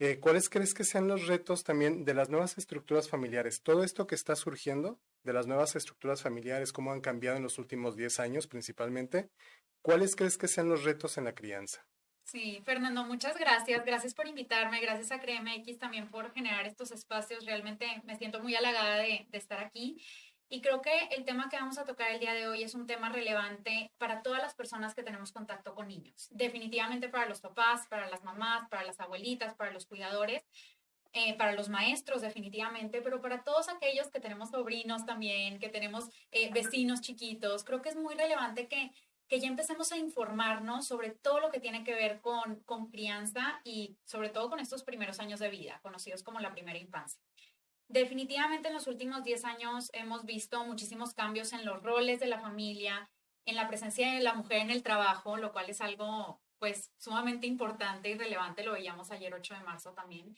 eh, ¿cuáles crees que sean los retos también de las nuevas estructuras familiares? Todo esto que está surgiendo de las nuevas estructuras familiares, cómo han cambiado en los últimos 10 años principalmente, ¿cuáles crees que sean los retos en la crianza? Sí, Fernando, muchas gracias. Gracias por invitarme. Gracias a CREMX también por generar estos espacios. Realmente me siento muy halagada de, de estar aquí. Y creo que el tema que vamos a tocar el día de hoy es un tema relevante para todas las personas que tenemos contacto con niños. Definitivamente para los papás, para las mamás, para las abuelitas, para los cuidadores, eh, para los maestros definitivamente, pero para todos aquellos que tenemos sobrinos también, que tenemos eh, vecinos chiquitos, creo que es muy relevante que, que ya empecemos a informarnos sobre todo lo que tiene que ver con, con crianza y sobre todo con estos primeros años de vida, conocidos como la primera infancia. Definitivamente en los últimos 10 años hemos visto muchísimos cambios en los roles de la familia, en la presencia de la mujer en el trabajo, lo cual es algo pues sumamente importante y relevante, lo veíamos ayer 8 de marzo también.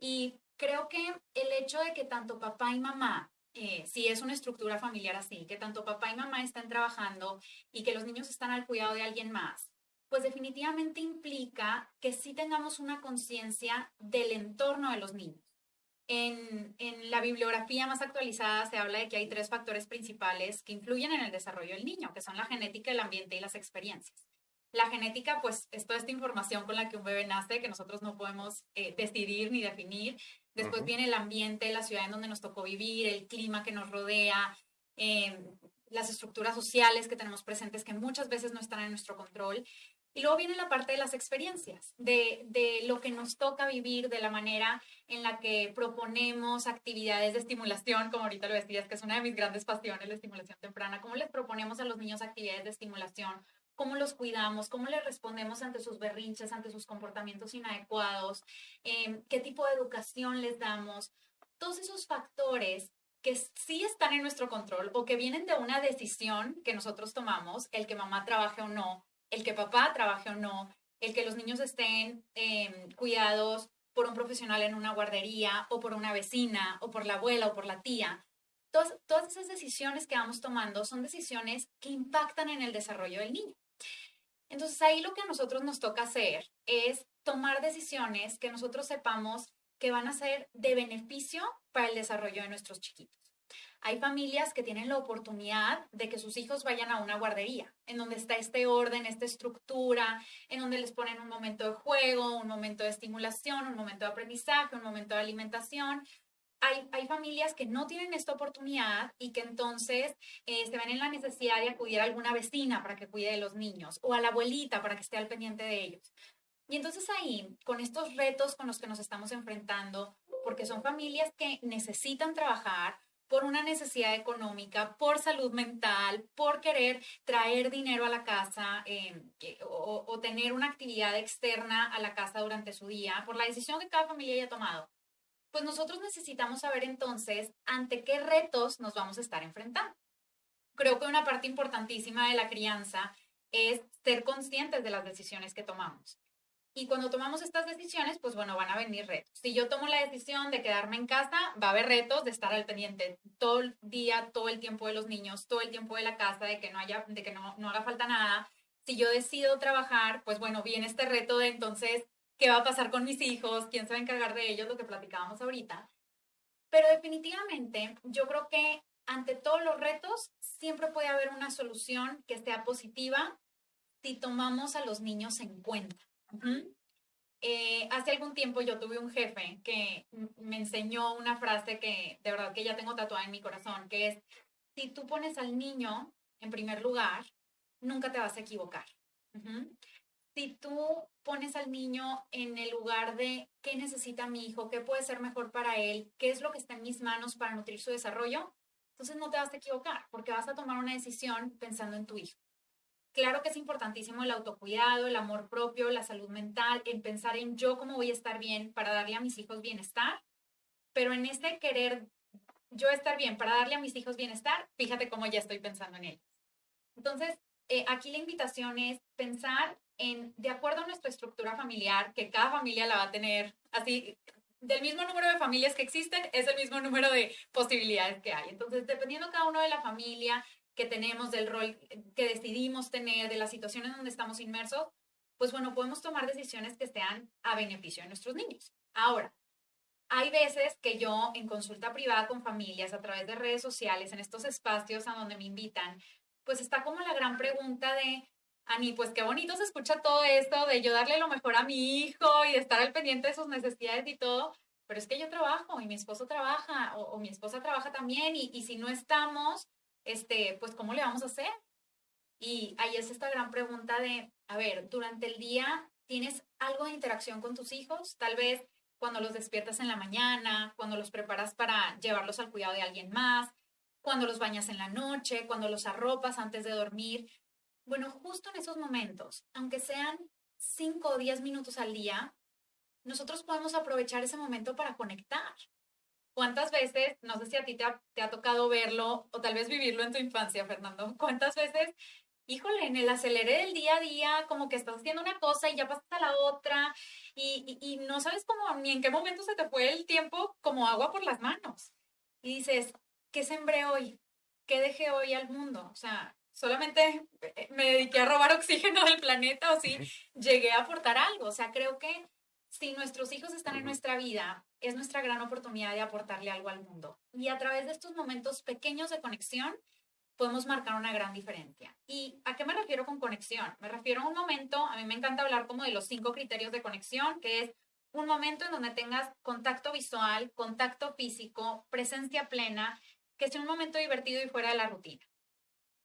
Y creo que el hecho de que tanto papá y mamá, eh, si es una estructura familiar así, que tanto papá y mamá estén trabajando y que los niños están al cuidado de alguien más, pues definitivamente implica que sí tengamos una conciencia del entorno de los niños. En, la bibliografía más actualizada se habla de que hay tres factores principales que influyen en el desarrollo del niño, que son la genética, el ambiente y las experiencias. La genética, pues, es toda esta información con la que un bebé nace que nosotros no podemos eh, decidir ni definir. Después viene el ambiente, la ciudad en donde nos tocó vivir, el clima que nos rodea, em, las estructuras sociales que tenemos presentes que muchas veces no están en nuestro control. Y luego viene la parte de las experiencias, de, de, lo que nos toca vivir, de la manera en la que proponemos actividades de estimulación, como ahorita lo decías, que es una de mis grandes pasiones, la estimulación temprana, cómo les proponemos a los niños actividades de estimulación, cómo los cuidamos, cómo les respondemos ante sus berrinches, ante sus comportamientos inadecuados, em, qué tipo de educación les damos. Todos esos factores que sí están en nuestro control o que vienen de una decisión que nosotros tomamos, el que mamá trabaje o no, el que papá trabaje o no, el que los niños estén em, cuidados por un profesional en una guardería o por una vecina o por la abuela o por la tía. Todas, todas esas decisiones que vamos tomando son decisiones que impactan en el desarrollo del niño. Entonces ahí lo que a nosotros nos toca hacer es tomar decisiones que nosotros sepamos que van a ser de beneficio para el desarrollo de nuestros chiquitos. Hay familias que tienen la oportunidad de que sus hijos vayan a una guardería, en donde está este orden, esta estructura, en donde les ponen un momento de juego, un momento de estimulación, un momento de aprendizaje, un momento de alimentación. Hay, hay familias que no tienen esta oportunidad y que entonces eh, se ven en la necesidad de acudir a alguna vecina para que cuide de los niños o a la abuelita para que esté al pendiente de ellos. Y entonces ahí, con estos retos con los que nos estamos enfrentando, porque son familias que necesitan trabajar, por una necesidad económica, por salud mental, por querer traer dinero a la casa eh, o, tener una actividad externa a la casa durante su día, por la decisión que cada familia haya tomado, pues nosotros necesitamos saber entonces ante qué retos nos vamos a estar enfrentando. Creo que una parte importantísima de la crianza es ser conscientes de las decisiones que tomamos. Y cuando tomamos estas decisiones, pues bueno, van a venir retos. Si yo tomo la decisión de quedarme en casa, va a haber retos de estar al pendiente todo el día, todo el tiempo de los niños, todo el tiempo de la casa, de que no haya, de que no, no haga falta nada. Si yo decido trabajar, pues bueno, viene este reto de entonces, ¿qué va a pasar con mis hijos? ¿Quién se va a encargar de ellos? Lo que platicábamos ahorita. Pero definitivamente, yo creo que ante todos los retos, siempre puede haber una solución que sea positiva si tomamos a los niños en cuenta. Eh, hace algún tiempo yo tuve un jefe que me enseñó una frase que de verdad que ya tengo tatuada en mi corazón, que es, si tú pones al niño en primer lugar, nunca te vas a equivocar. Si tú pones al niño en el lugar de qué necesita mi hijo, qué puede ser mejor para él, qué es lo que está en mis manos para nutrir su desarrollo, entonces no te vas a equivocar porque vas a tomar una decisión pensando en tu hijo. Claro que es importantísimo el autocuidado, el amor propio, la salud mental, en pensar en yo cómo voy a estar bien para darle a mis hijos bienestar, pero en este querer yo estar bien para darle a mis hijos bienestar, fíjate cómo ya estoy pensando en ellos. Entonces, eh, aquí la invitación es pensar en, de acuerdo a nuestra estructura familiar, que cada familia la va a tener así, del mismo número de familias que existen, es el mismo número de posibilidades que hay. Entonces, dependiendo cada uno de la familia, que tenemos, del rol que decidimos tener, de la situación en donde estamos inmersos, pues bueno, podemos tomar decisiones que sean a beneficio de nuestros niños. Ahora, hay veces que yo en consulta privada con familias a través de redes sociales, en estos espacios a donde me invitan, pues está como la gran pregunta de, Ani, pues qué bonito se escucha todo esto de yo darle lo mejor a mi hijo y de estar al pendiente de sus necesidades y todo, pero es que yo trabajo y mi esposo trabaja o, mi esposa trabaja también y si no estamos, este, pues ¿cómo le vamos a hacer? Y ahí es esta gran pregunta de, a ver, durante el día tienes algo de interacción con tus hijos, tal vez cuando los despiertas en la mañana, cuando los preparas para llevarlos al cuidado de alguien más, cuando los bañas en la noche, cuando los arropas antes de dormir. Bueno, justo en esos momentos, aunque sean cinco o diez minutos al día, nosotros podemos aprovechar ese momento para conectar. ¿Cuántas veces, no sé si a ti te ha, te ha tocado verlo o tal vez vivirlo en tu infancia, Fernando, cuántas veces híjole, en el acelere del día a día, como que estás haciendo una cosa y ya pasas a la otra y, y, no sabes cómo ni en qué momento se te fue el tiempo como agua por las manos. Y dices, ¿qué sembré hoy? ¿Qué dejé hoy al mundo? O sea, solamente eh, me dediqué a robar oxígeno del planeta o si llegué a aportar algo. O sea, creo que si nuestros hijos están en nuestra vida, es nuestra gran oportunidad de aportarle algo al mundo. Y a través de estos momentos pequeños de conexión, podemos marcar una gran diferencia. ¿Y a qué me refiero con conexión? Me refiero a un momento, a mí me encanta hablar como de los cinco criterios de conexión, que es un momento en donde tengas contacto visual, contacto físico, presencia plena, que sea un momento divertido y fuera de la rutina.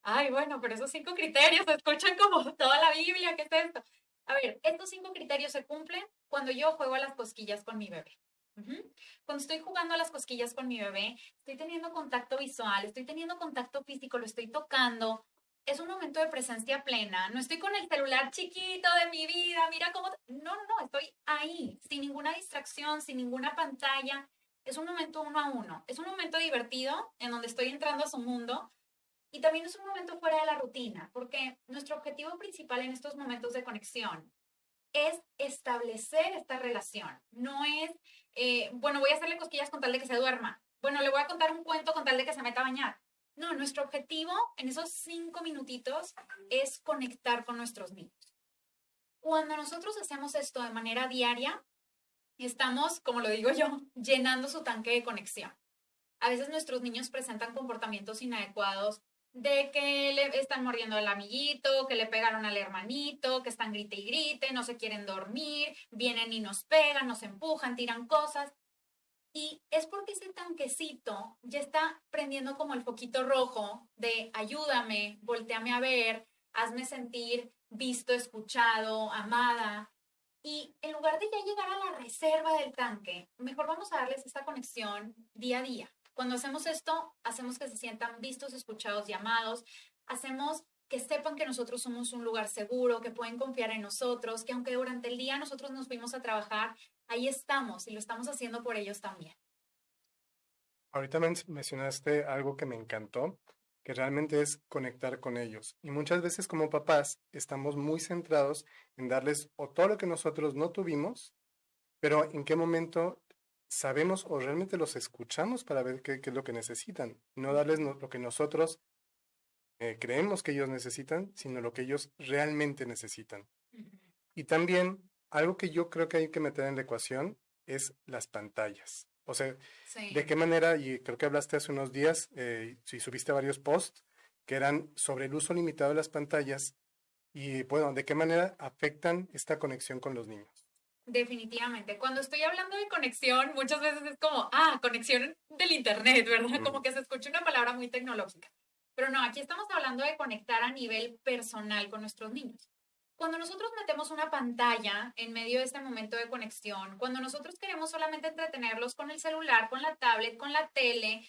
Ay, bueno, pero esos cinco criterios se escuchan como toda la Biblia, ¿qué es esto? A ver, estos cinco criterios se cumplen cuando yo juego a las cosquillas con mi bebé. Cuando estoy jugando a las cosquillas con mi bebé, estoy teniendo contacto visual, estoy teniendo contacto físico, lo estoy tocando. Es un momento de presencia plena. No estoy con el celular chiquito de mi vida, mira cómo... No, no, no, estoy ahí, sin ninguna distracción, sin ninguna pantalla. Es un momento uno a uno. Es un momento divertido en donde estoy entrando a su mundo. Y también es un momento fuera de la rutina, porque nuestro objetivo principal en estos momentos de conexión es establecer esta relación. No es, eh, bueno, voy a hacerle cosquillas con tal de que se duerma. Bueno, le voy a contar un cuento con tal de que se meta a bañar. No, nuestro objetivo en esos cinco minutitos es conectar con nuestros niños. Cuando nosotros hacemos esto de manera diaria, estamos, como lo digo yo, llenando su tanque de conexión. A veces nuestros niños presentan comportamientos inadecuados de que le están mordiendo al amiguito, que le pegaron al hermanito, que están grite y grite, no se quieren dormir, vienen y nos pegan, nos empujan, tiran cosas. Y es porque ese tanquecito ya está prendiendo como el foquito rojo de ayúdame, volteame a ver, hazme sentir visto, escuchado, amada. Y en lugar de ya llegar a la reserva del tanque, mejor vamos a darles esta conexión día a día. Cuando hacemos esto, hacemos que se sientan vistos, escuchados, llamados, hacemos que sepan que nosotros somos un lugar seguro, que pueden confiar en nosotros, que aunque durante el día nosotros nos fuimos a trabajar, ahí estamos y lo estamos haciendo por ellos también. Ahorita mencionaste algo que me encantó, que realmente es conectar con ellos. Y muchas veces como papás estamos muy centrados en darles o todo lo que nosotros no tuvimos, pero en qué momento sabemos o realmente los escuchamos para ver qué, es lo que necesitan. No darles lo que nosotros eh, creemos que ellos necesitan, sino lo que ellos realmente necesitan. Y también algo que yo creo que hay que meter en la ecuación es las pantallas. O sea, de qué manera, y creo que hablaste hace unos días, eh, si subiste varios posts, que eran sobre el uso limitado de las pantallas y, bueno, de qué manera afectan esta conexión con los niños. Definitivamente. Cuando estoy hablando de conexión, muchas veces es como, ah, conexión del Internet, ¿verdad? Como que se escucha una palabra muy tecnológica. Pero no, aquí estamos hablando de conectar a nivel personal con nuestros niños. Cuando nosotros metemos una pantalla en medio de este momento de conexión, cuando nosotros queremos solamente entretenerlos con el celular, con la tablet, con la tele,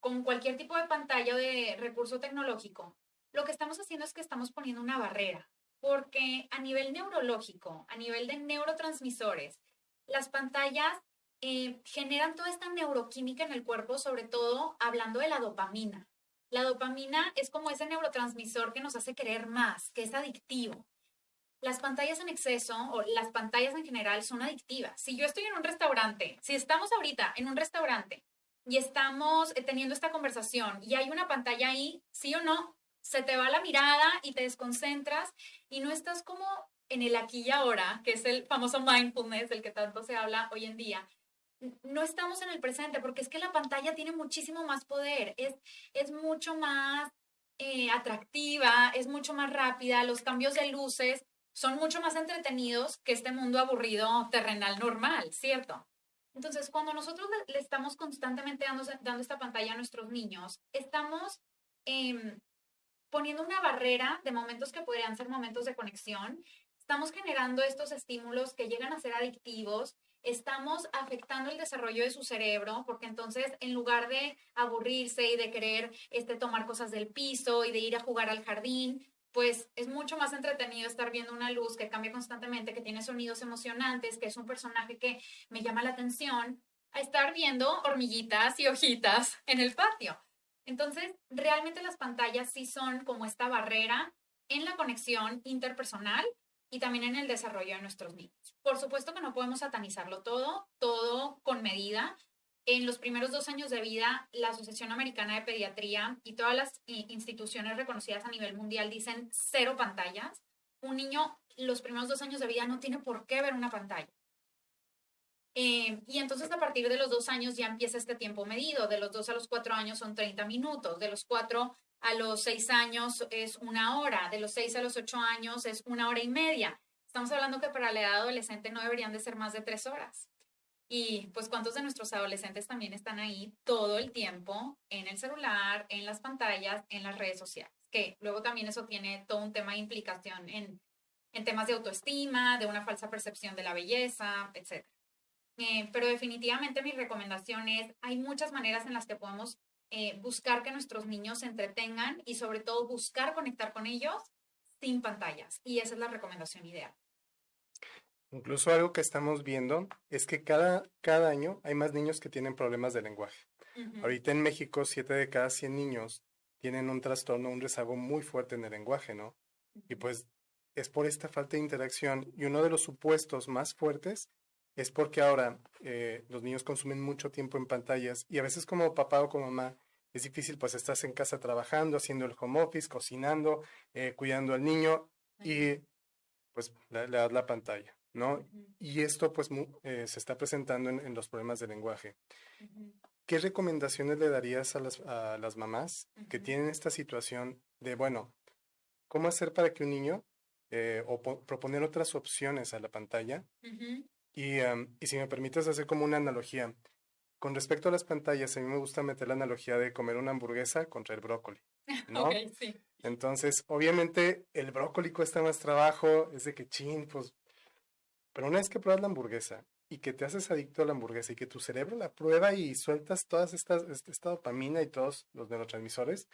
con cualquier tipo de pantalla o de recurso tecnológico, lo que estamos haciendo es que estamos poniendo una barrera, porque a nivel neurológico, a nivel de neurotransmisores, las pantallas eh, generan toda esta neuroquímica en el cuerpo, sobre todo hablando de la dopamina. La dopamina es como ese neurotransmisor que nos hace querer más, que es adictivo. Las pantallas en exceso o las pantallas en general son adictivas. Si yo estoy en un restaurante, si estamos ahorita en un restaurante y estamos eh, teniendo esta conversación y hay una pantalla ahí, sí o no, se te va la mirada y te desconcentras y no estás como en el aquí y ahora, que es el famoso mindfulness del que tanto se habla hoy en día, no estamos en el presente, porque es que la pantalla tiene muchísimo más poder, es, es mucho más eh, atractiva, es mucho más rápida, los cambios de luces son mucho más entretenidos que este mundo aburrido terrenal normal, ¿cierto? Entonces, cuando nosotros le, estamos constantemente dando, dando, esta pantalla a nuestros niños, estamos em, poniendo una barrera de momentos que podrían ser momentos de conexión, estamos generando estos estímulos que llegan a ser adictivos, estamos afectando el desarrollo de su cerebro, porque entonces en lugar de aburrirse y de querer este, tomar cosas del piso y de ir a jugar al jardín, pues es mucho más entretenido estar viendo una luz que cambia constantemente, que tiene sonidos emocionantes, que es un personaje que me llama la atención, a estar viendo hormiguitas y hojitas en el patio. Entonces, realmente las pantallas sí son como esta barrera en la conexión interpersonal y también en el desarrollo de nuestros niños. Por supuesto que no podemos satanizarlo todo, todo con medida. En los primeros dos años de vida, la Asociación Americana de Pediatría y todas las instituciones reconocidas a nivel mundial dicen cero pantallas. Un niño, los primeros dos años de vida, no tiene por qué ver una pantalla. Eh, y entonces a partir de los dos años ya empieza este tiempo medido. De los dos a los cuatro años son 30 minutos. De los cuatro a los seis años es una hora. De los seis a los ocho años es una hora y media. Estamos hablando que para la edad adolescente no deberían de ser más de tres horas. Y pues cuántos de nuestros adolescentes también están ahí todo el tiempo en el celular, en las pantallas, en las redes sociales. Que luego también eso tiene todo un tema de implicación en, en temas de autoestima, de una falsa percepción de la belleza, etc. Eh, pero definitivamente mi recomendación es, hay muchas maneras en las que podemos eh, buscar que nuestros niños se entretengan y sobre todo buscar conectar con ellos sin pantallas. Y esa es la recomendación ideal. Incluso algo que estamos viendo es que cada, cada año hay más niños que tienen problemas de lenguaje. Ahorita en México, siete de cada 100 niños tienen un trastorno, un rezago muy fuerte en el lenguaje, ¿no? Y pues es por esta falta de interacción y uno de los supuestos más fuertes es porque ahora eh, los niños consumen mucho tiempo en pantallas y a veces como papá o como mamá es difícil, pues estás en casa trabajando, haciendo el home office, cocinando, eh, cuidando al niño y pues le, das la pantalla, ¿no? Y esto pues eh, se está presentando en, los problemas de lenguaje. ¿Qué recomendaciones le darías a las, a las mamás que tienen esta situación de, bueno, cómo hacer para que un niño o proponer otras opciones a la pantalla y, y si me permites hacer como una analogía, con respecto a las pantallas, a mí me gusta meter la analogía de comer una hamburguesa contra el brócoli, ¿no? sí. Entonces, obviamente, el brócoli cuesta más trabajo, es de que chin, pues... Pero una vez que pruebas la hamburguesa y que te haces adicto a la hamburguesa y que tu cerebro la prueba y sueltas todas estas, esta dopamina y todos los neurotransmisores,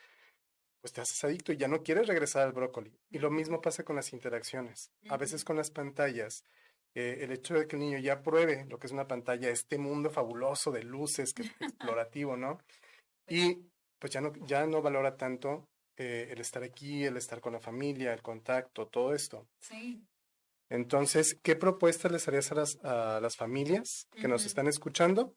pues te haces adicto y ya no quieres regresar al brócoli. Y lo mismo pasa con las interacciones. A veces con las pantallas eh, el hecho de que el niño ya pruebe lo que es una pantalla, este mundo fabuloso de luces, que explorativo, ¿no? Y pues ya no, ya no valora tanto eh, el estar aquí, el estar con la familia, el contacto, todo esto. Sí. Entonces, ¿qué propuestas les harías a las, a las familias que nos están escuchando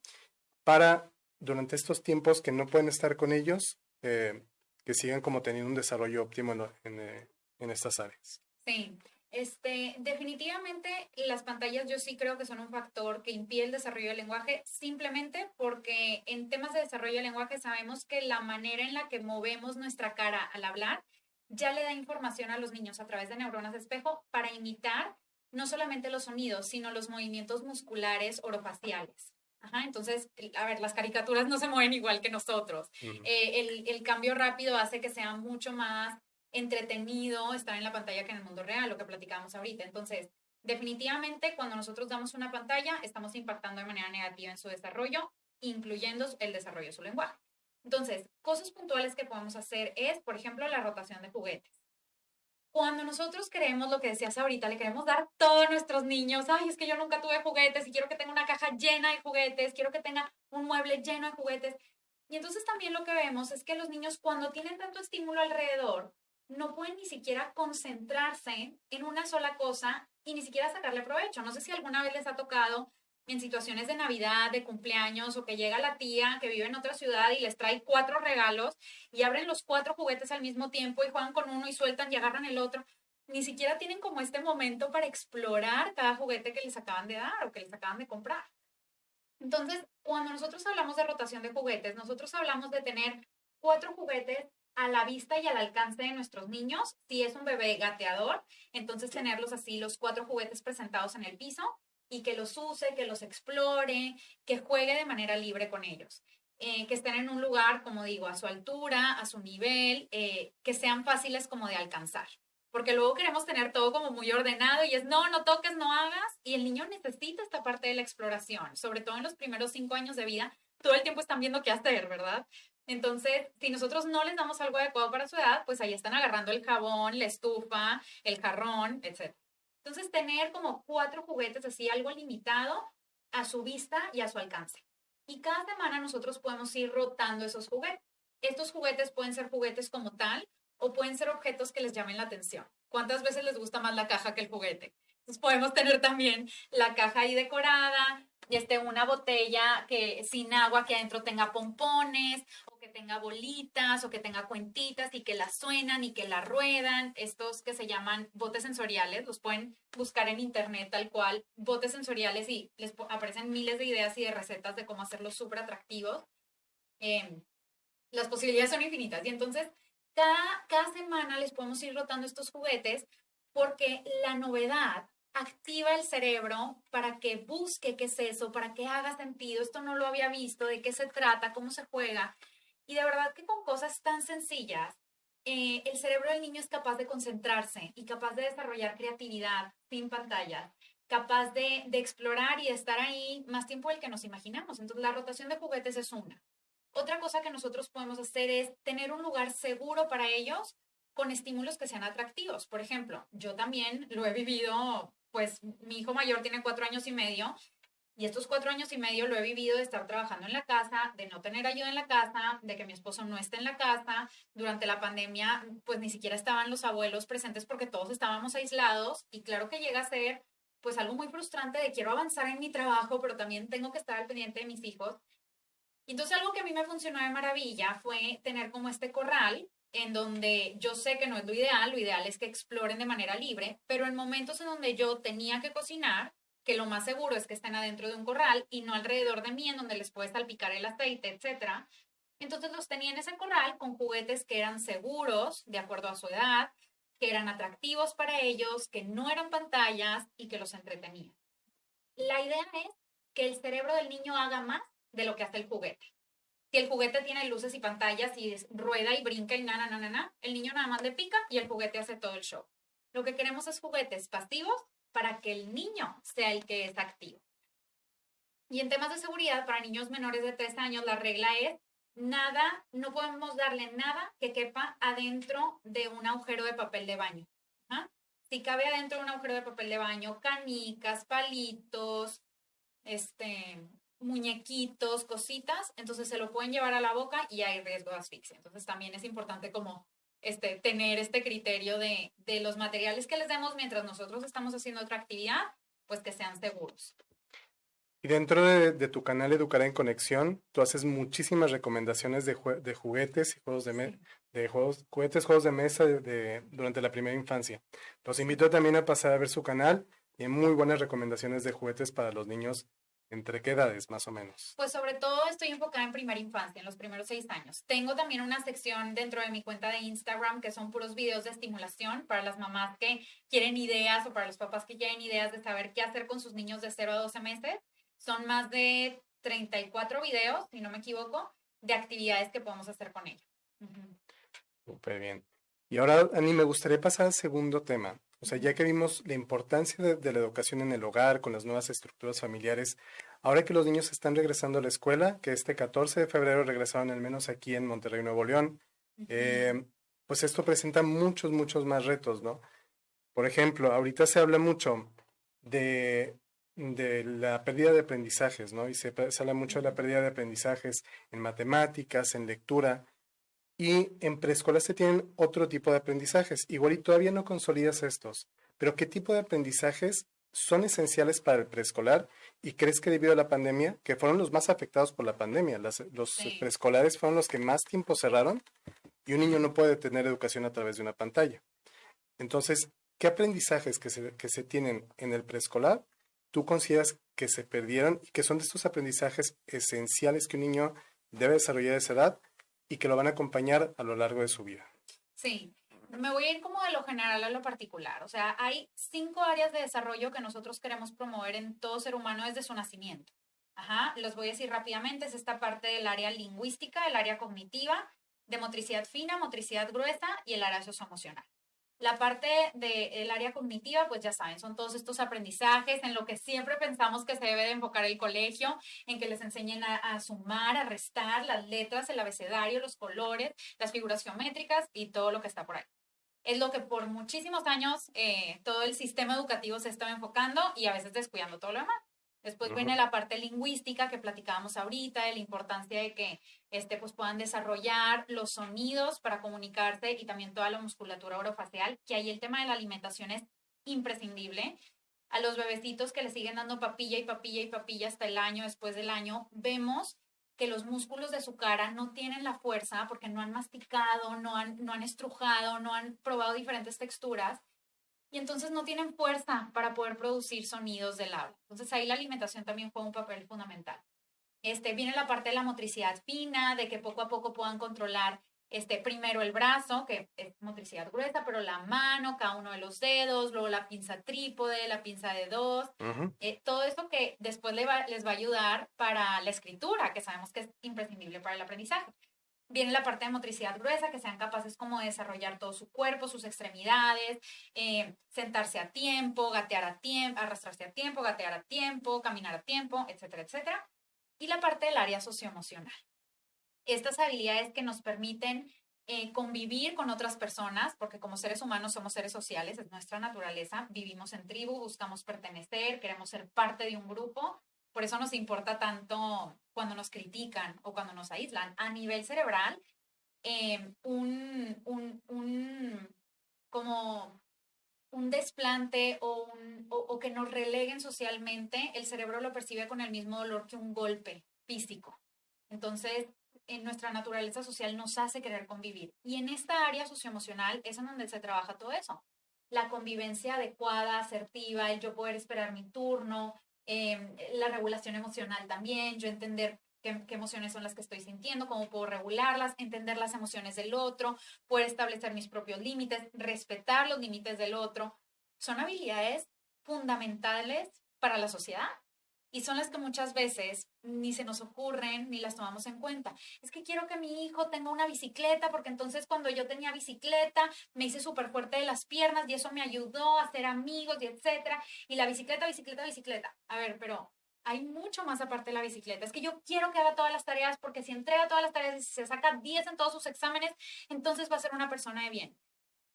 para, durante estos tiempos que no pueden estar con ellos, eh, que sigan como teniendo un desarrollo óptimo en, en, en estas áreas? Sí. Este, definitivamente las pantallas yo sí creo que son un factor que impide el desarrollo del lenguaje, simplemente porque en temas de desarrollo del lenguaje sabemos que la manera en la que movemos nuestra cara al hablar ya le da información a los niños a través de neuronas de espejo para imitar no solamente los sonidos, sino los movimientos musculares orofaciales. Ajá, entonces, a ver, las caricaturas no se mueven igual que nosotros. Eh, el, el, cambio rápido hace que sea mucho más entretenido estar en la pantalla que en el mundo real, lo que platicábamos ahorita. Entonces, definitivamente cuando nosotros damos una pantalla, estamos impactando de manera negativa en su desarrollo, incluyendo el desarrollo de su lenguaje. Entonces, cosas puntuales que podemos hacer es, por ejemplo, la rotación de juguetes. Cuando nosotros queremos lo que decías ahorita, le queremos dar a todos nuestros niños, ay, es que yo nunca tuve juguetes y quiero que tenga una caja llena de juguetes, quiero que tenga un mueble lleno de juguetes. Y entonces también lo que vemos es que los niños cuando tienen tanto estímulo alrededor, no pueden ni siquiera concentrarse en una sola cosa y ni siquiera sacarle provecho. No sé si alguna vez les ha tocado en situaciones de Navidad, de cumpleaños, o que llega la tía que vive en otra ciudad y les trae cuatro regalos y abren los cuatro juguetes al mismo tiempo y juegan con uno y sueltan y agarran el otro. ni siquiera tienen como este momento para explorar cada juguete que les acaban de dar o que les acaban de comprar. Entonces, cuando nosotros hablamos de rotación de juguetes, nosotros hablamos de tener cuatro juguetes a la vista y al alcance de nuestros niños. Si es un bebé gateador, entonces tenerlos así, los cuatro juguetes presentados en el piso y que los use, que los explore, que juegue de manera libre con ellos. Eh, que estén en un lugar, como digo, a su altura, a su nivel, eh, que sean fáciles como de alcanzar. Porque luego queremos tener todo como muy ordenado y es, no, no toques, no hagas. Y el niño necesita esta parte de la exploración, sobre todo en los primeros cinco años de vida. Todo el tiempo están viendo qué hacer, ¿verdad? Entonces, si nosotros no les damos algo adecuado para su edad, pues ahí están agarrando el jabón, la estufa, el jarrón, etc. Entonces, tener como cuatro juguetes así, algo limitado a su vista y a su alcance. Y cada semana nosotros podemos ir rotando esos juguetes. Estos juguetes pueden ser juguetes como tal o pueden ser objetos que les llamen la atención. ¿Cuántas veces les gusta más la caja que el juguete? Entonces podemos tener también la caja ahí decorada, este, una botella que sin agua que adentro tenga pompones tenga bolitas o que tenga cuentitas y que la suenan y que la ruedan. Estos que se llaman botes sensoriales, los pueden buscar en internet tal cual, botes sensoriales y les aparecen miles de ideas y de recetas de cómo hacerlos súper atractivos. Em, las posibilidades son infinitas y entonces cada, cada semana les podemos ir rotando estos juguetes porque la novedad activa el cerebro para que busque qué es eso, para que haga sentido, esto no lo había visto, de qué se trata, cómo se juega. Y de verdad que con cosas tan sencillas, eh, el cerebro del niño es capaz de concentrarse y capaz de desarrollar creatividad sin pantalla, capaz de, de explorar y de estar ahí más tiempo del que nos imaginamos. Entonces, la rotación de juguetes es una. Otra cosa que nosotros podemos hacer es tener un lugar seguro para ellos con estímulos que sean atractivos. Por ejemplo, yo también lo he vivido, pues mi hijo mayor tiene cuatro años y medio y estos cuatro años y medio lo he vivido de estar trabajando en la casa, de no tener ayuda en la casa, de que mi esposo no esté en la casa. Durante la pandemia, pues ni siquiera estaban los abuelos presentes porque todos estábamos aislados y claro que llega a ser pues algo muy frustrante de quiero avanzar en mi trabajo, pero también tengo que estar al pendiente de mis hijos. Entonces algo que a mí me funcionó de maravilla fue tener como este corral en donde yo sé que no es lo ideal, lo ideal es que exploren de manera libre, pero en momentos en donde yo tenía que cocinar, que lo más seguro es que estén adentro de un corral y no alrededor de mí en donde les puede salpicar el aceite, etcétera. Entonces los tenía en ese corral con juguetes que eran seguros, de acuerdo a su edad, que eran atractivos para ellos, que no eran pantallas y que los entretenían. La idea es que el cerebro del niño haga más de lo que hace el juguete. Si el juguete tiene luces y pantallas y rueda y brinca y na, na, na, na, el niño nada más le pica y el juguete hace todo el show. Lo que queremos es juguetes pasivos para que el niño sea el que es activo. Y en temas de seguridad, para niños menores de 3 años, la regla es nada, no podemos darle nada que quepa adentro de un agujero de papel de baño. Si cabe adentro de un agujero de papel de baño, canicas, palitos, este, muñequitos, cositas, entonces se lo pueden llevar a la boca y hay riesgo de asfixia. Entonces también es importante como este, tener este criterio de, de los materiales que les demos mientras nosotros estamos haciendo otra actividad, pues que sean seguros. Y dentro de, de, tu canal Educar en Conexión, tú haces muchísimas recomendaciones de, de juguetes y juegos de, de juegos, juguetes, juegos de mesa de, durante la primera infancia. Los invito también a pasar a ver su canal hay muy buenas recomendaciones de juguetes para los niños ¿Entre qué edades más o menos? Pues sobre todo estoy enfocada en primera infancia, en los primeros seis años. Tengo también una sección dentro de mi cuenta de Instagram que son puros videos de estimulación para las mamás que quieren ideas o para los papás que quieren ideas de saber qué hacer con sus niños de 0 a 12 meses. Son más de 34 videos, si no me equivoco, de actividades que podemos hacer con ellos. Súper bien. Y ahora, Ani, me gustaría pasar al segundo tema. O sea, ya que vimos la importancia de, la educación en el hogar, con las nuevas estructuras familiares, ahora que los niños están regresando a la escuela, que este 14 de febrero regresaron al menos aquí en Monterrey, Nuevo León, eh, pues esto presenta muchos, muchos más retos, ¿no? Por ejemplo, ahorita se habla mucho de, de la pérdida de aprendizajes, ¿no? Y se, se habla mucho de la pérdida de aprendizajes en matemáticas, en lectura. Y en preescolar se tienen otro tipo de aprendizajes. Igual y todavía no consolidas estos, pero ¿qué tipo de aprendizajes son esenciales para el preescolar? ¿Y crees que debido a la pandemia, que fueron los más afectados por la pandemia, los preescolares fueron los que más tiempo cerraron y un niño no puede tener educación a través de una pantalla? Entonces, ¿qué aprendizajes que se, que se tienen en el preescolar tú consideras que se perdieron y que son de estos aprendizajes esenciales que un niño debe desarrollar a esa edad y que lo van a acompañar a lo largo de su vida? Sí, me voy a ir como de lo general a lo particular. O sea, hay cinco áreas de desarrollo que nosotros queremos promover en todo ser humano desde su nacimiento. Ajá, los voy a decir rápidamente. Es esta parte del área lingüística, el área cognitiva, de motricidad fina, motricidad gruesa y el área socioemocional. La parte del área cognitiva, pues ya saben, son todos estos aprendizajes en lo que siempre pensamos que se debe de enfocar el colegio, en que les enseñen a, sumar, a restar las letras, el abecedario, los colores, las figuras geométricas y todo lo que está por ahí. Es lo que por muchísimos años eh, todo el sistema educativo se estaba enfocando y a veces descuidando todo lo demás. Después viene la parte lingüística que platicábamos ahorita, de la importancia de que este, pues, puedan desarrollar los sonidos para comunicarse y también toda la musculatura orofacial, que ahí el tema de la alimentación es imprescindible. A los bebecitos que le siguen dando papilla y papilla y papilla hasta el año, después del año, vemos que los músculos de su cara no tienen la fuerza porque no han masticado, no han, no han estrujado, no han probado diferentes texturas y entonces no tienen fuerza para poder producir sonidos del habla. Entonces ahí la alimentación también juega un papel fundamental. Este, viene la parte de la motricidad fina, de que poco a poco puedan controlar este, primero el brazo, que es motricidad gruesa, pero la mano, cada uno de los dedos, luego la pinza trípode, la pinza de dos, eh, todo esto que después les va, les va a ayudar para la escritura, que sabemos que es imprescindible para el aprendizaje. Viene la parte de motricidad gruesa, que sean capaces como de desarrollar todo su cuerpo, sus extremidades, eh, sentarse a tiempo, gatear a tiempo, arrastrarse a tiempo, gatear a tiempo, caminar a tiempo, etcétera, etcétera. Y la parte del área socioemocional. Estas habilidades que nos permiten eh, convivir con otras personas, porque como seres humanos somos seres sociales, es nuestra naturaleza, vivimos en tribu, buscamos pertenecer, queremos ser parte de un grupo por eso nos importa tanto cuando nos critican o cuando nos aíslan. A nivel cerebral, eh, un, un, un, como un desplante o, un, o, que nos releguen socialmente, el cerebro lo percibe con el mismo dolor que un golpe físico. Entonces, en nuestra naturaleza social nos hace querer convivir. Y en esta área socioemocional es en donde se trabaja todo eso. La convivencia adecuada, asertiva, el yo poder esperar mi turno, Em, la regulación emocional también, yo entender qué, emociones son las que estoy sintiendo, cómo puedo regularlas, entender las emociones del otro, poder establecer mis propios límites, respetar los límites del otro, son habilidades fundamentales para la sociedad y son las que muchas veces ni se nos ocurren ni las tomamos en cuenta. Es que quiero que mi hijo tenga una bicicleta porque entonces cuando yo tenía bicicleta me hice súper fuerte de las piernas y eso me ayudó a hacer amigos y etcétera. Y la bicicleta, bicicleta, bicicleta. A ver, pero hay mucho más aparte de la bicicleta. Es que yo quiero que haga todas las tareas porque si entrega todas las tareas y se saca 10 en todos sus exámenes, entonces va a ser una persona de bien.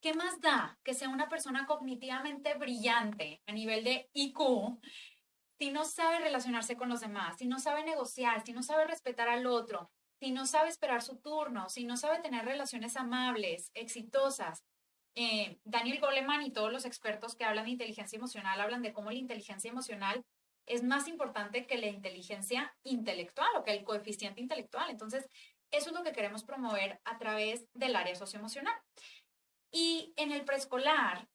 ¿Qué más da que sea una persona cognitivamente brillante a nivel de IQ si no sabe relacionarse con los demás, si no sabe negociar, si no sabe respetar al otro, si no sabe esperar su turno, si no sabe tener relaciones amables, exitosas. Eh, Daniel Goleman y todos los expertos que hablan de inteligencia emocional hablan de cómo la inteligencia emocional es más importante que la inteligencia intelectual o que el coeficiente intelectual. Entonces, eso es lo que queremos promover a través del área socioemocional. Y en el preescolar,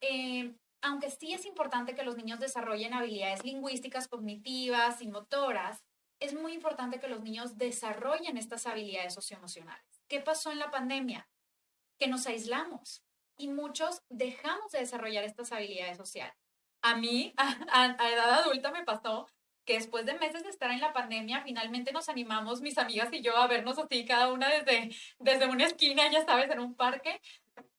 eh, aunque sí es importante que los niños desarrollen habilidades lingüísticas, cognitivas y motoras, es muy importante que los niños desarrollen estas habilidades socioemocionales. ¿Qué pasó en la pandemia? Que nos aislamos y muchos dejamos de desarrollar estas habilidades sociales. A mí, a, edad adulta, me pasó que después de meses de estar en la pandemia, finalmente nos animamos, mis amigas y yo, a vernos así, cada una desde, desde una esquina, ya sabes, en un parque,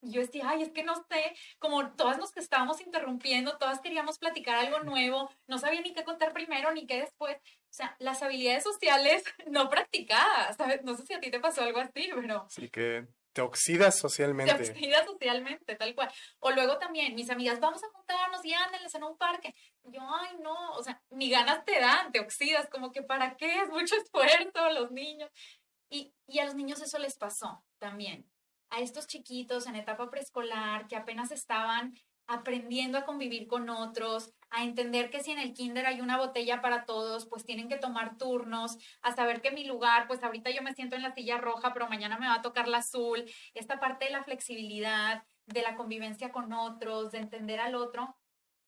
yo decía, ay, es que no sé, como todas nos que estábamos interrumpiendo, todas queríamos platicar algo nuevo, no sabía ni qué contar primero ni qué después. O sea, las habilidades sociales no practicadas, ¿sabes? No sé si a ti te pasó algo así, pero... Sí, que te oxidas socialmente. Te oxidas socialmente, tal cual. O luego también, mis amigas, vamos a juntarnos y ándenles en un parque. Yo, ay, no, o sea, ni ganas te dan, te oxidas, como que para qué, es mucho esfuerzo, los niños. Y, y a los niños eso les pasó también a estos chiquitos en etapa preescolar que apenas estaban aprendiendo a convivir con otros, a entender que si en el kinder hay una botella para todos, pues tienen que tomar turnos, a saber que mi lugar, pues ahorita yo me siento en la silla roja, pero mañana me va a tocar la azul, esta parte de la flexibilidad, de la convivencia con otros, de entender al otro,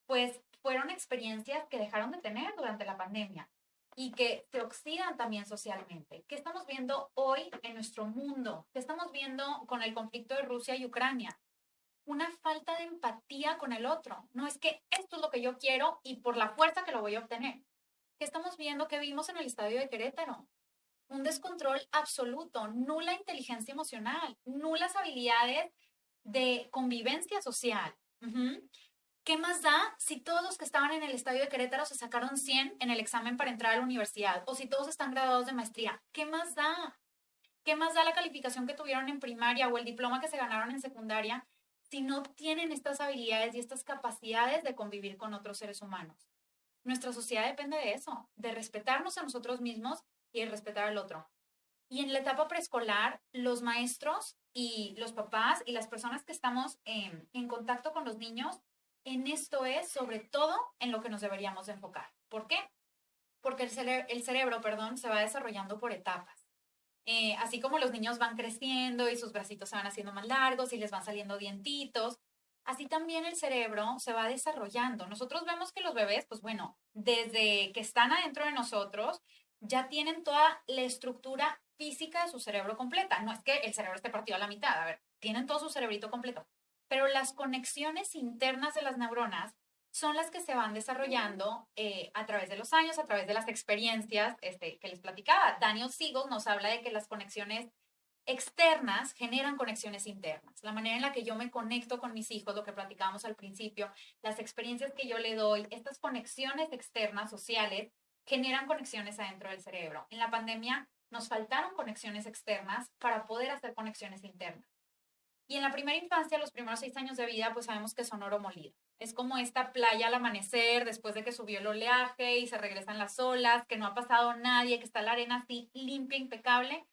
pues fueron experiencias que dejaron de tener durante la pandemia y que se oxidan también socialmente. ¿Qué estamos viendo hoy en nuestro mundo? ¿Qué estamos viendo con el conflicto de Rusia y Ucrania? Una falta de empatía con el otro. No es que esto es lo que yo quiero y por la fuerza que lo voy a obtener. ¿Qué estamos viendo? ¿Qué vimos en el estadio de Querétaro? Un descontrol absoluto, nula inteligencia emocional, nulas habilidades de convivencia social. ¿Qué más da si todos los que estaban en el estadio de Querétaro se sacaron 100 en el examen para entrar a la universidad? O si todos están graduados de maestría. ¿Qué más da? ¿Qué más da la calificación que tuvieron en primaria o el diploma que se ganaron en secundaria si no tienen estas habilidades y estas capacidades de convivir con otros seres humanos? Nuestra sociedad depende de eso, de respetarnos a nosotros mismos y de respetar al otro. Y en la etapa preescolar, los maestros y los papás y las personas que estamos en, contacto con los niños en esto es sobre todo en lo que nos deberíamos enfocar. ¿Por qué? Porque el cerebro, perdón, se va desarrollando por etapas. Eh, así como los niños van creciendo y sus bracitos se van haciendo más largos y les van saliendo dientitos, así también el cerebro se va desarrollando. Nosotros vemos que los bebés, pues bueno, desde que están adentro de nosotros, ya tienen toda la estructura física de su cerebro completa. No es que el cerebro esté partido a la mitad, a ver, tienen todo su cerebrito completo pero las conexiones internas de las neuronas son las que se van desarrollando eh, a través de los años, a través de las experiencias este, que les platicaba. Daniel Siegel nos habla de que las conexiones externas generan conexiones internas. La manera en la que yo me conecto con mis hijos, lo que platicábamos al principio, las experiencias que yo le doy, estas conexiones externas sociales generan conexiones adentro del cerebro. En la pandemia nos faltaron conexiones externas para poder hacer conexiones internas. Y en la primera infancia, los primeros seis años de vida, pues sabemos que son oro molido. Es como esta playa al amanecer, después de que subió el oleaje y se regresan las olas, que no ha pasado nadie, que está la arena así limpia, impecable.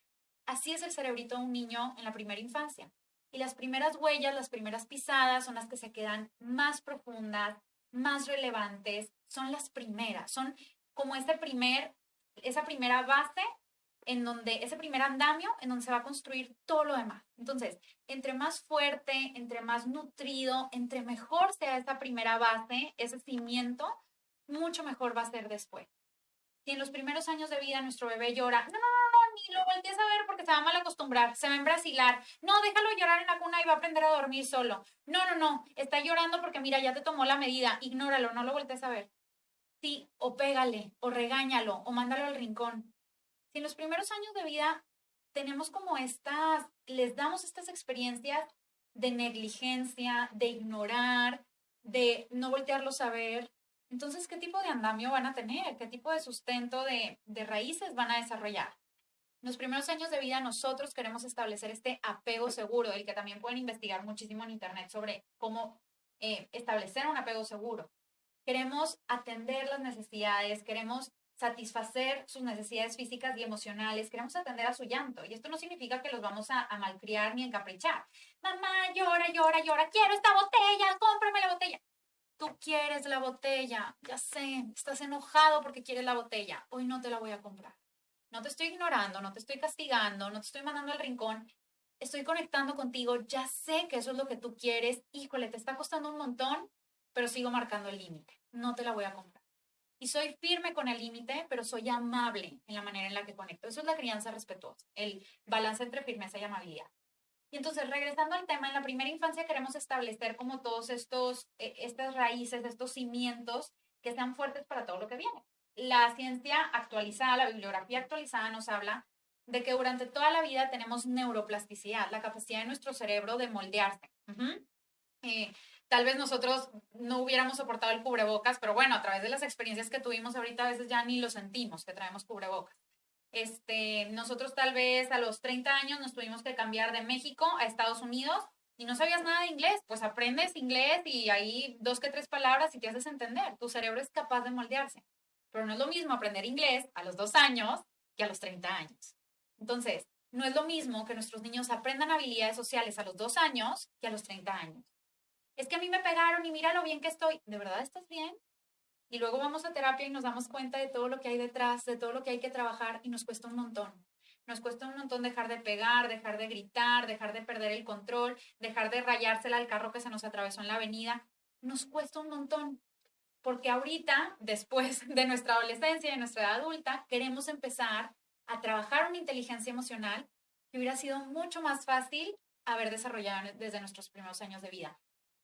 Así es el cerebrito de un niño en la primera infancia. Y las primeras huellas, las primeras pisadas son las que se quedan más profundas, más relevantes, son las primeras, son como ese primer, esa primera base en donde ese primer andamio, en donde se va a construir todo lo demás. Entonces, entre más fuerte, entre más nutrido, entre mejor sea esa primera base, ese cimiento, mucho mejor va a ser después. Si en los primeros años de vida nuestro bebé llora, no, no, no, no, ni lo voltees a ver porque se va a mal acostumbrar, se va a embrasilar, no, déjalo llorar en la cuna y va a aprender a dormir solo. No, no, no, está llorando porque mira, ya te tomó la medida, ignóralo, no lo voltees a ver. Sí, o pégale, o regáñalo, o mándalo al rincón si en los primeros años de vida tenemos como estas, les damos estas experiencias de negligencia, de ignorar, de no voltearlos a ver, entonces, ¿qué tipo de andamio van a tener? ¿Qué tipo de sustento de, raíces van a desarrollar? En los primeros años de vida nosotros queremos establecer este apego seguro, del que también pueden investigar muchísimo en Internet sobre cómo eh, establecer un apego seguro. Queremos atender las necesidades, queremos satisfacer sus necesidades físicas y emocionales, queremos atender a su llanto. Y esto no significa que los vamos a, malcriar ni encaprichar. Mamá, llora, llora, llora, quiero esta botella, cómprame la botella. Tú quieres la botella, ya sé, estás enojado porque quieres la botella. Hoy no te la voy a comprar. No te estoy ignorando, no te estoy castigando, no te estoy mandando al rincón. Estoy conectando contigo, ya sé que eso es lo que tú quieres. Híjole, te está costando un montón, pero sigo marcando el límite. No te la voy a comprar y soy firme con el límite, pero soy amable en la manera en la que conecto. Eso es la crianza respetuosa, el balance entre firmeza y amabilidad. Y entonces, regresando al tema, en la primera infancia queremos establecer como todos estos, eh, estas raíces, estos cimientos que sean fuertes para todo lo que viene. La ciencia actualizada, la bibliografía actualizada nos habla de que durante toda la vida tenemos neuroplasticidad, la capacidad de nuestro cerebro de moldearse. Tal vez nosotros no hubiéramos soportado el cubrebocas, pero bueno, a través de las experiencias que tuvimos ahorita a veces ya ni lo sentimos que traemos cubrebocas. Este, nosotros tal vez a los 30 años nos tuvimos que cambiar de México a Estados Unidos y no sabías nada de inglés, pues aprendes inglés y ahí dos que tres palabras y te haces entender. Tu cerebro es capaz de moldearse. Pero no es lo mismo aprender inglés a los dos años que a los 30 años. Entonces, no es lo mismo que nuestros niños aprendan habilidades sociales a los dos años que a los 30 años es que a mí me pegaron y mira lo bien que estoy. ¿De verdad estás bien? Y luego vamos a terapia y nos damos cuenta de todo lo que hay detrás, de todo lo que hay que trabajar y nos cuesta un montón. nos cuesta un montón dejar de pegar, dejar de gritar, dejar de perder el control, dejar de rayársela al carro que se nos atravesó en la avenida. Nos cuesta un montón. Porque ahorita, después de nuestra adolescencia y de nuestra edad adulta, queremos empezar a trabajar una inteligencia emocional que hubiera sido mucho más fácil haber desarrollado desde nuestros primeros años de vida.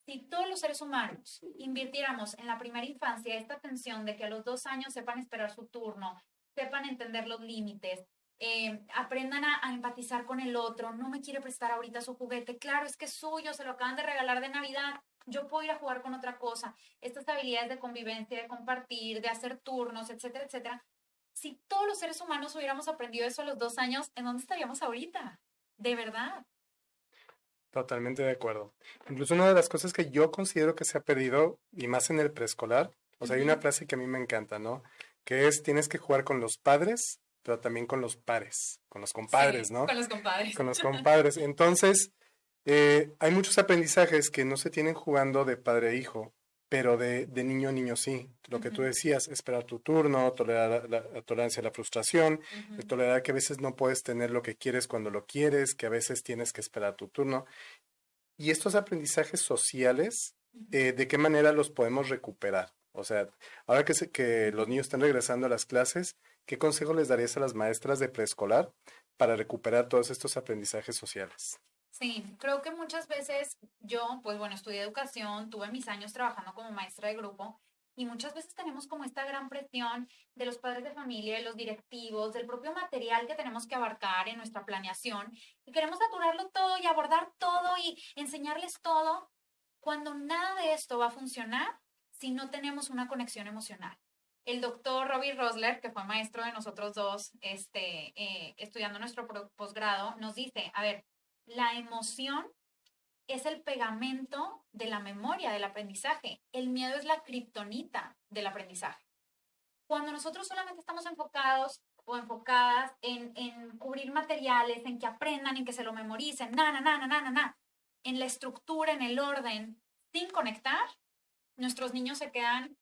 Si todos los seres humanos invirtiéramos en la primera infancia esta atención de que a los dos años sepan esperar su turno, sepan entender los límites, eh, aprendan a, a, empatizar con el otro, no me quiere prestar ahorita su juguete, claro, es que es suyo, se lo acaban de regalar de Navidad, yo puedo ir a jugar con otra cosa. Estas habilidades de convivencia, de compartir, de hacer turnos, etcétera, etcétera. Si todos los seres humanos hubiéramos aprendido eso a los dos años, ¿en dónde estaríamos ahorita? De verdad. Totalmente de acuerdo. Incluso una de las cosas que yo considero que se ha perdido, y más en el preescolar, o sea, hay una frase que a mí me encanta, ¿no? Que es, tienes que jugar con los padres, pero también con los pares, con los compadres, ¿no? Con los compadres. Con los compadres. Entonces, eh, hay muchos aprendizajes que no se tienen jugando de padre a hijo, pero de, de niño a niño sí. Lo que tú decías, esperar tu turno, tolerar la, la tolerancia a la frustración, uh -huh. tolerar que a veces no puedes tener lo que quieres cuando lo quieres, que a veces tienes que esperar tu turno. Y estos aprendizajes sociales, eh, ¿de qué manera los podemos recuperar? O sea, ahora que, se, que los niños están regresando a las clases, ¿qué consejo les darías a las maestras de preescolar para recuperar todos estos aprendizajes sociales? Sí, creo que muchas veces yo, pues bueno, estudié educación, tuve mis años trabajando como maestra de grupo y muchas veces tenemos como esta gran presión de los padres de familia, de los directivos, del propio material que tenemos que abarcar en nuestra planeación y queremos saturarlo todo y abordar todo y enseñarles todo cuando nada de esto va a funcionar si no tenemos una conexión emocional. El doctor Robbie Rosler, que fue maestro de nosotros dos, este, eh, estudiando nuestro posgrado, nos dice, a ver, la emoción es el pegamento de la memoria del aprendizaje. El miedo es la kriptonita del aprendizaje. Cuando nosotros solamente estamos enfocados o enfocadas en, en, cubrir materiales, en que aprendan, en que se lo memoricen, na, na, na, na, na, na, en la estructura, en el orden, sin conectar, nuestros niños se quedan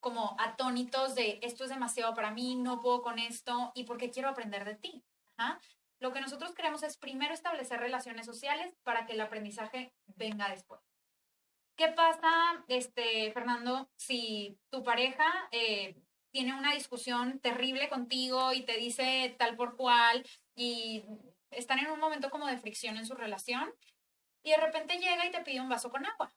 como atónitos de esto es demasiado para mí, no puedo con esto y porque quiero aprender de ti. ¿Ah? Lo que nosotros queremos es primero establecer relaciones sociales para que el aprendizaje venga después. ¿Qué pasa, este, Fernando, si tu pareja eh, tiene una discusión terrible contigo y te dice tal por cual y están en un momento como de fricción en su relación y de repente llega y te pide un vaso con agua?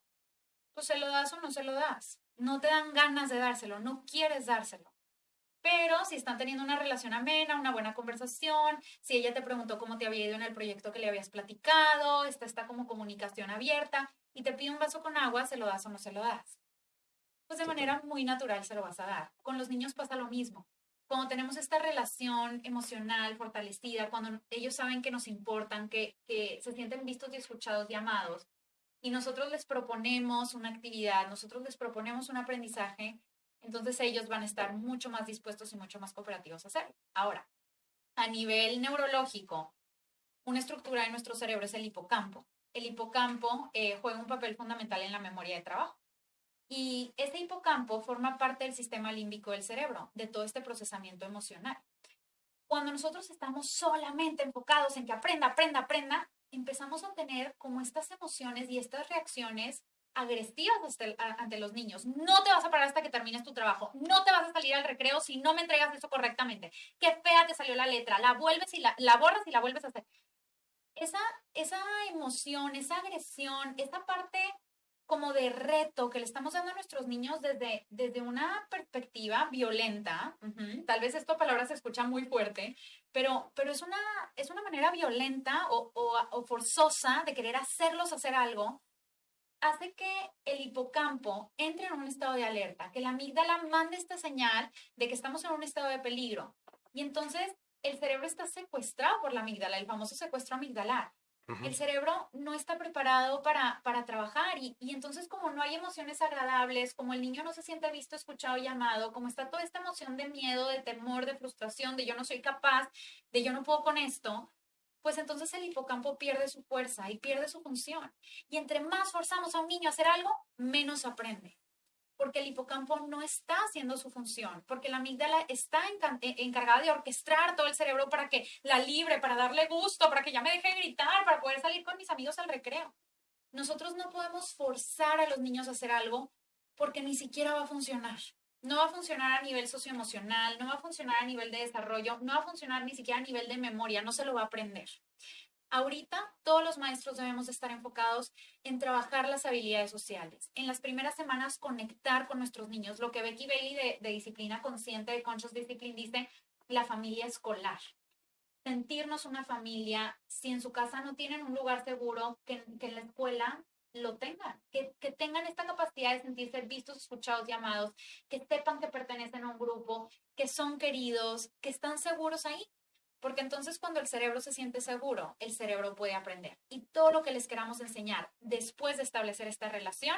Pues se lo das o no se lo das. No te dan ganas de dárselo, no quieres dárselo. Pero si están teniendo una relación amena, una buena conversación, si ella te preguntó cómo te había ido en el proyecto que le habías platicado, está esta como comunicación abierta y te pide un vaso con agua, ¿se lo das o no se lo das? Pues de manera muy natural se lo vas a dar. Con los niños pasa lo mismo. Cuando tenemos esta relación emocional fortalecida, cuando ellos saben que nos importan, que, que se sienten vistos y escuchados y amados, y nosotros les proponemos una actividad, nosotros les proponemos un aprendizaje, entonces ellos van a estar mucho más dispuestos y mucho más cooperativos a hacerlo. Ahora, a nivel neurológico, una estructura de nuestro cerebro es el hipocampo. El hipocampo eh, juega un papel fundamental en la memoria de trabajo. Y ese hipocampo forma parte del sistema límbico del cerebro, de todo este procesamiento emocional. Cuando nosotros estamos solamente enfocados en que aprenda, aprenda, aprenda, empezamos a tener como estas emociones y estas reacciones agresivas ante los niños. No te vas a parar hasta que termines tu trabajo. No te vas a salir al recreo si no me entregas eso correctamente. Qué fea te salió la letra. La vuelves y la, la borras y la vuelves a hacer. Esa, esa emoción, esa agresión, esa parte como de reto que le estamos dando a nuestros niños desde, desde una perspectiva violenta. Tal vez esta palabra se escucha muy fuerte, pero, pero es, una, es una manera violenta o, o forzosa de querer hacerlos hacer algo hace que el hipocampo entre en un estado de alerta, que la amígdala mande esta señal de que estamos en un estado de peligro. Y entonces el cerebro está secuestrado por la amígdala, el famoso secuestro amigdalar. Uh -huh. El cerebro no está preparado para, para trabajar y, y, entonces como no hay emociones agradables, como el niño no se siente visto, escuchado y amado, como está toda esta emoción de miedo, de temor, de frustración, de yo no soy capaz, de yo no puedo con esto, pues entonces el hipocampo pierde su fuerza y pierde su función. Y entre más forzamos a un niño a hacer algo, menos aprende. porque el hipocampo no está haciendo su función, porque la amígdala está eh, encargada de orquestar todo el cerebro para que la libre, para darle gusto, para que ya me deje gritar, para poder salir con mis amigos al recreo. Nosotros no podemos forzar a los niños a hacer algo porque ni siquiera va a funcionar. No va a funcionar a nivel socioemocional, no va a funcionar a nivel de desarrollo, no va a funcionar ni siquiera a nivel de memoria, no se lo va a aprender. Ahorita todos los maestros debemos estar enfocados en trabajar las habilidades sociales. En las primeras semanas conectar con nuestros niños. Lo que Becky Bailey de, de Disciplina Consciente, de Conscious Discipline, dice, la familia escolar. Sentirnos una familia, si en su casa no tienen un lugar seguro, que, en la escuela lo tengan, que, que, tengan esta capacidad de sentirse vistos, escuchados y amados, que sepan que pertenecen a un grupo, que son queridos, que están seguros ahí. Porque entonces cuando el cerebro se siente seguro, el cerebro puede aprender. Y todo lo que les queramos enseñar después de establecer esta relación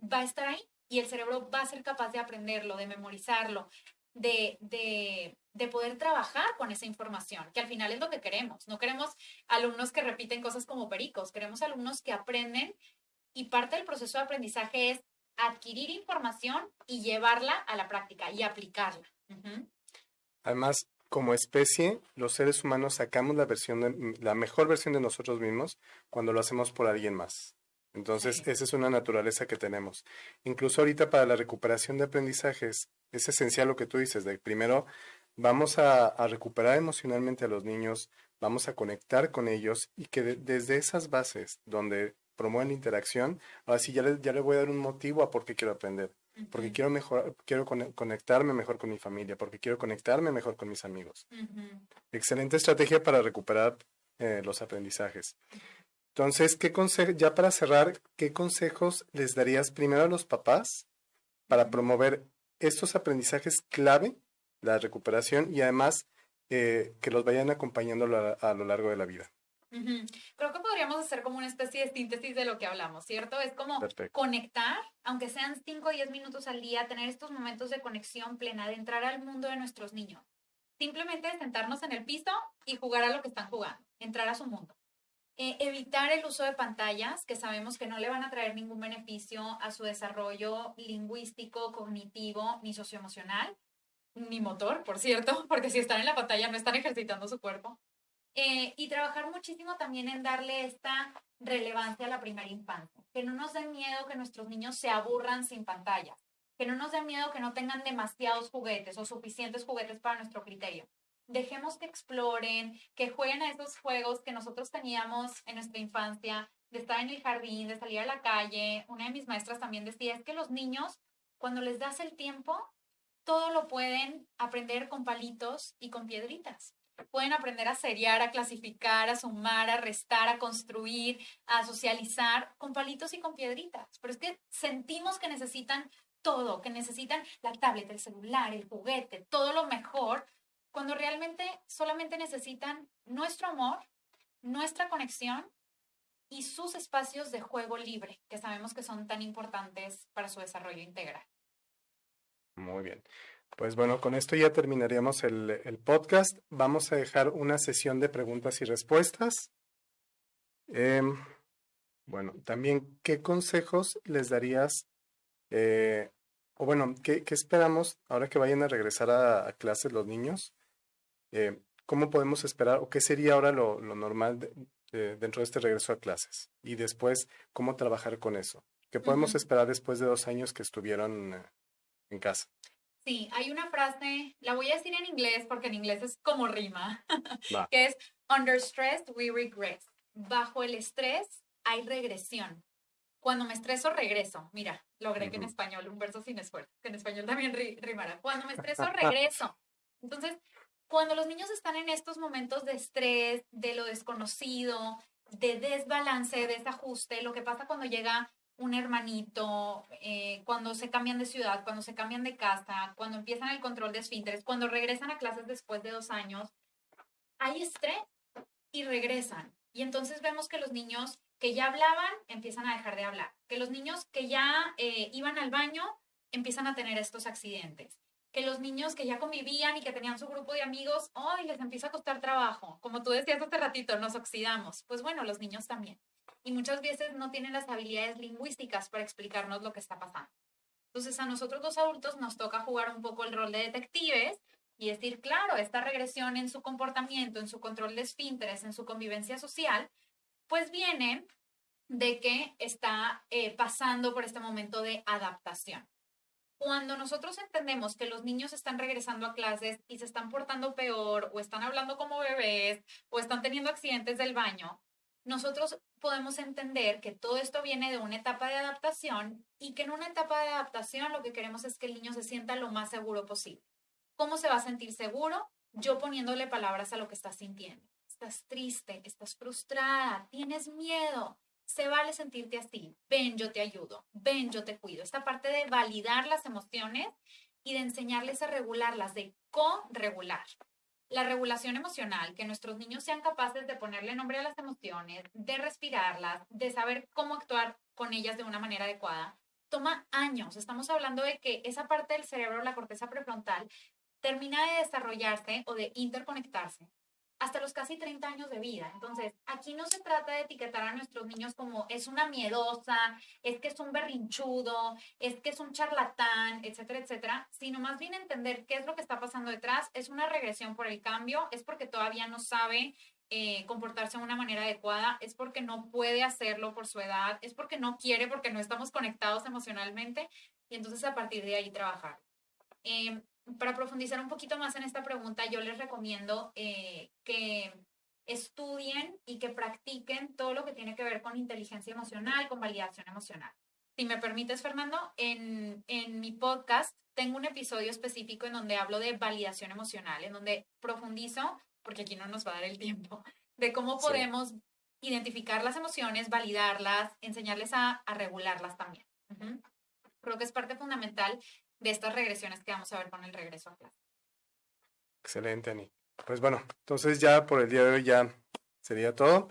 va a estar ahí y el cerebro va a ser capaz de aprenderlo, de memorizarlo, de, de, de, poder trabajar con esa información, que al final es lo que queremos. No queremos alumnos que repiten cosas como pericos, queremos alumnos que aprenden y parte del proceso de aprendizaje es adquirir información y llevarla a la práctica y aplicarla. Además, como especie, los seres humanos sacamos la, versión de, la mejor versión de nosotros mismos cuando lo hacemos por alguien más. Entonces, esa es una naturaleza que tenemos. Incluso ahorita para la recuperación de aprendizajes, es esencial lo que tú dices, de primero vamos a, recuperar emocionalmente a los niños, vamos a conectar con ellos y que desde esas bases donde promueven la interacción, ahora sí ya le, ya le voy a dar un motivo a por qué quiero aprender porque quiero mejor, quiero conectarme mejor con mi familia, porque quiero conectarme mejor con mis amigos. Excelente estrategia para recuperar eh, los aprendizajes. Entonces, ¿qué ya para cerrar, qué consejos les darías primero a los papás para promover estos aprendizajes clave, la recuperación y además eh, que los vayan acompañando a lo largo de la vida? Creo que podríamos hacer como una especie de síntesis de lo que hablamos, ¿cierto? Es como conectar, aunque sean 5 o 10 minutos al día, tener estos momentos de conexión plena, de entrar al mundo de nuestros niños. Simplemente sentarnos en el piso y jugar a lo que están jugando, entrar a su mundo. Eh, evitar el uso de pantallas, que sabemos que no le van a traer ningún beneficio a su desarrollo lingüístico, cognitivo, ni socioemocional, ni motor, por cierto, porque si están en la pantalla no están ejercitando su cuerpo. Eh, y trabajar muchísimo también en darle esta relevancia a la primera infancia. Que no nos dé miedo que nuestros niños se aburran sin pantalla. Que no nos dé miedo que no tengan demasiados juguetes o suficientes juguetes para nuestro criterio. Dejemos que exploren, que jueguen a esos juegos que nosotros teníamos en nuestra infancia, de estar en el jardín, de salir a la calle. Una de mis maestras también decía, es que los niños, cuando les das el tiempo, todo lo pueden aprender con palitos y con piedritas pueden aprender a seriar, a clasificar, a sumar, a restar, a construir, a socializar con palitos y con piedritas. Pero es que sentimos que necesitan todo, que necesitan la tablet, el celular, el juguete, todo lo mejor, cuando realmente solamente necesitan nuestro amor, nuestra conexión y sus espacios de juego libre, que sabemos que son tan importantes para su desarrollo integral. Muy bien. Pues bueno, con esto ya terminaríamos el, podcast. Vamos a dejar una sesión de preguntas y respuestas. Em, bueno, también, ¿qué consejos les darías? Eh, o bueno, ¿qué, esperamos ahora que vayan a regresar a, clases los niños? Eh, ¿Cómo podemos esperar o qué sería ahora lo, normal dentro de este regreso a clases? Y después, ¿cómo trabajar con eso? ¿Qué podemos esperar después de dos años que estuvieron eh, en casa? Sí, hay una frase, la voy a decir en inglés porque en inglés es como rima, que es Under stress we regress. Bajo el estrés hay regresión. Cuando me estreso, regreso. Mira, logré que en español, un verso sin esfuerzo, que en español también rimará. Cuando me estreso, regreso. Entonces, cuando los niños están en estos momentos de estrés, de lo desconocido, de desbalance, de desajuste, lo que pasa cuando llega un hermanito, eh, cuando se cambian de ciudad, cuando se cambian de casa, cuando empiezan el control de esfínteres, cuando regresan a clases después de dos años, hay estrés y regresan. Y entonces vemos que los niños que ya hablaban empiezan a dejar de hablar, que los niños que ya eh, iban al baño empiezan a tener estos accidentes, que los niños que ya convivían y que tenían su grupo de amigos, hoy les empieza a costar trabajo. Como tú decías hace ratito, nos oxidamos. Pues bueno, los niños también y muchas veces no tienen las habilidades lingüísticas para explicarnos lo que está pasando. Entonces a nosotros los adultos nos toca jugar un poco el rol de detectives y decir, claro, esta regresión en su comportamiento, en su control de esfínteres, en su convivencia social, pues viene de que está eh, pasando por este momento de adaptación. Cuando nosotros entendemos que los niños están regresando a clases y se están portando peor o están hablando como bebés o están teniendo accidentes del baño, nosotros podemos entender que todo esto viene de una etapa de adaptación y que en una etapa de adaptación lo que queremos es que el niño se sienta lo más seguro posible. ¿Cómo se va a sentir seguro? Yo poniéndole palabras a lo que estás sintiendo. Estás triste, estás frustrada, tienes miedo. Se vale sentirte así. Ven, yo te ayudo. Ven, yo te cuido. Esta parte de validar las emociones y de enseñarles a regularlas, de co-regular. La regulación emocional, que nuestros niños sean capaces de ponerle nombre a las emociones, de respirarlas, de saber cómo actuar con ellas de una manera adecuada, toma años. Estamos hablando de que esa parte del cerebro, la corteza prefrontal, termina de desarrollarse o de interconectarse hasta los casi 30 años de vida. Entonces, aquí no se trata de etiquetar a nuestros niños como es una miedosa, es que es un berrinchudo, es que es un charlatán, etcétera, etcétera, sino más bien entender qué es lo que está pasando detrás. Es una regresión por el cambio, es porque todavía no sabe eh, comportarse de una manera adecuada, es porque no puede hacerlo por su edad, es porque no quiere, porque no estamos conectados emocionalmente y entonces a partir de ahí trabajar. Em, para profundizar un poquito más en esta pregunta, yo les recomiendo eh, que estudien y que practiquen todo lo que tiene que ver con inteligencia emocional, con validación emocional. Si me permites, Fernando, en, en mi podcast tengo un episodio específico en donde hablo de validación emocional, en donde profundizo, porque aquí no nos va a dar el tiempo, de cómo podemos identificar las emociones, validarlas, enseñarles a, a regularlas también. Creo que es parte fundamental de estas regresiones que vamos a ver con el regreso a clase. Excelente, Ani. Pues bueno, entonces ya por el día de hoy ya sería todo.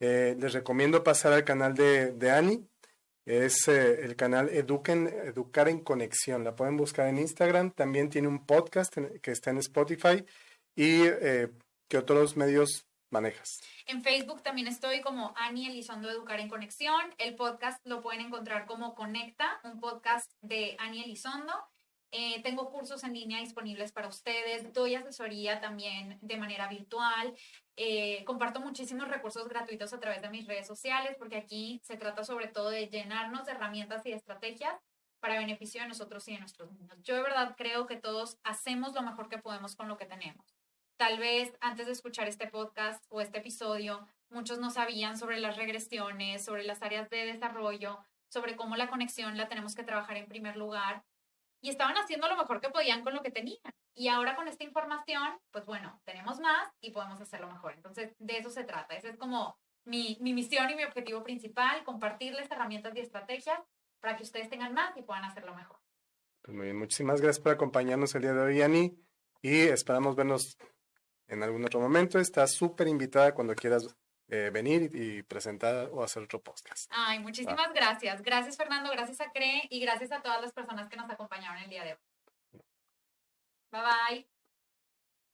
Eh, les recomiendo pasar al canal de, de Ani. Es eh, el canal Educar en Conexión. La pueden buscar en Instagram. También tiene un podcast que está en Spotify. ¿Y eh, qué otros medios manejas? En Facebook también estoy como Ani Elizondo Educar en Conexión. El podcast lo pueden encontrar como Conecta, un podcast de Ani Elizondo. Eh, tengo cursos en línea disponibles para ustedes, doy asesoría también de manera virtual, eh, comparto muchísimos recursos gratuitos a través de mis redes sociales porque aquí se trata sobre todo de llenarnos de herramientas y de estrategias para beneficio de nosotros y de nuestros niños. Yo de verdad creo que todos hacemos lo mejor que podemos con lo que tenemos. Tal vez antes de escuchar este podcast o este episodio, muchos no sabían sobre las regresiones, sobre las áreas de desarrollo, sobre cómo la conexión la tenemos que trabajar en primer lugar. Y estaban haciendo lo mejor que podían con lo que tenían. Y ahora con esta información, pues bueno, tenemos más y podemos hacerlo mejor. Entonces, de eso se trata. Esa es como mi, mi misión y mi objetivo principal, compartirles herramientas y estrategias para que ustedes tengan más y puedan hacerlo mejor. Pues muy bien, muchísimas gracias por acompañarnos el día de hoy, Ani, y esperamos vernos en algún otro momento. Estás súper invitada cuando quieras eh, venir y, presentar o hacer otro podcast. Ay, muchísimas gracias. Gracias, Fernando. Gracias a CRE y gracias a todas las personas que nos acompañaron el día de hoy. Bye bye.